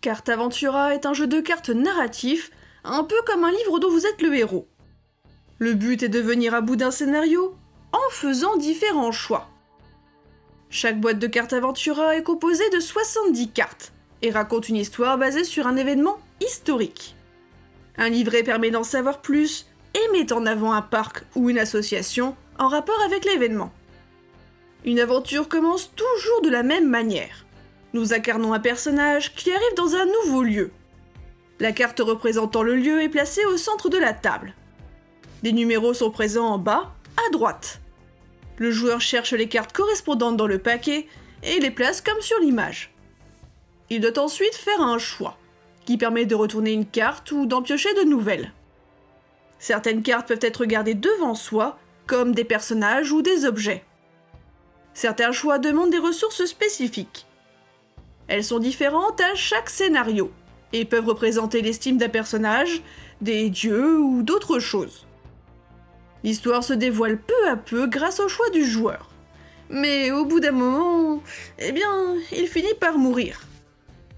Carte Aventura est un jeu de cartes narratif, un peu comme un livre dont vous êtes le héros. Le but est de venir à bout d'un scénario en faisant différents choix. Chaque boîte de cartes Aventura est composée de 70 cartes et raconte une histoire basée sur un événement historique. Un livret permet d'en savoir plus et met en avant un parc ou une association en rapport avec l'événement. Une aventure commence toujours de la même manière. Nous incarnons un personnage qui arrive dans un nouveau lieu. La carte représentant le lieu est placée au centre de la table. Des numéros sont présents en bas, à droite. Le joueur cherche les cartes correspondantes dans le paquet et les place comme sur l'image. Il doit ensuite faire un choix, qui permet de retourner une carte ou d'en piocher de nouvelles. Certaines cartes peuvent être gardées devant soi, comme des personnages ou des objets. Certains choix demandent des ressources spécifiques. Elles sont différentes à chaque scénario, et peuvent représenter l'estime d'un personnage, des dieux ou d'autres choses. L'histoire se dévoile peu à peu grâce au choix du joueur. Mais au bout d'un moment, eh bien, il finit par mourir.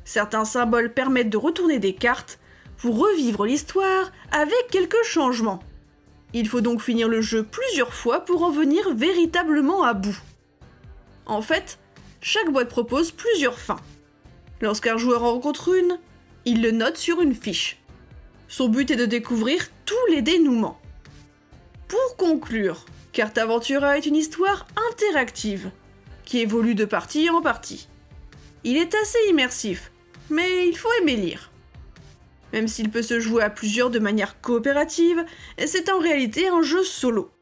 Certains symboles permettent de retourner des cartes pour revivre l'histoire avec quelques changements. Il faut donc finir le jeu plusieurs fois pour en venir véritablement à bout. En fait, chaque boîte propose plusieurs fins. Lorsqu'un joueur en rencontre une, il le note sur une fiche. Son but est de découvrir tous les dénouements. Pour conclure, Carte Aventura est une histoire interactive, qui évolue de partie en partie. Il est assez immersif, mais il faut aimer lire. Même s'il peut se jouer à plusieurs de manière coopérative, c'est en réalité un jeu solo.